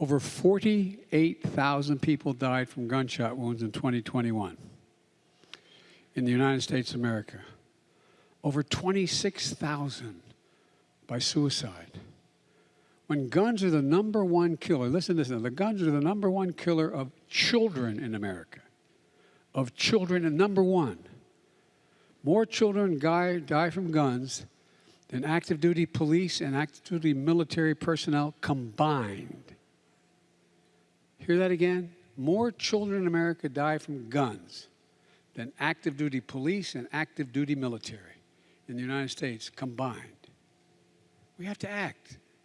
Over 48,000 people died from gunshot wounds in 2021 in the United States of America. Over 26,000 by suicide. When guns are the number one killer, listen this the guns are the number one killer of children in America. Of children, and number one. More children die, die from guns than active duty police and active duty military personnel combined. Hear that again? More children in America die from guns than active duty police and active duty military in the United States combined. We have to act.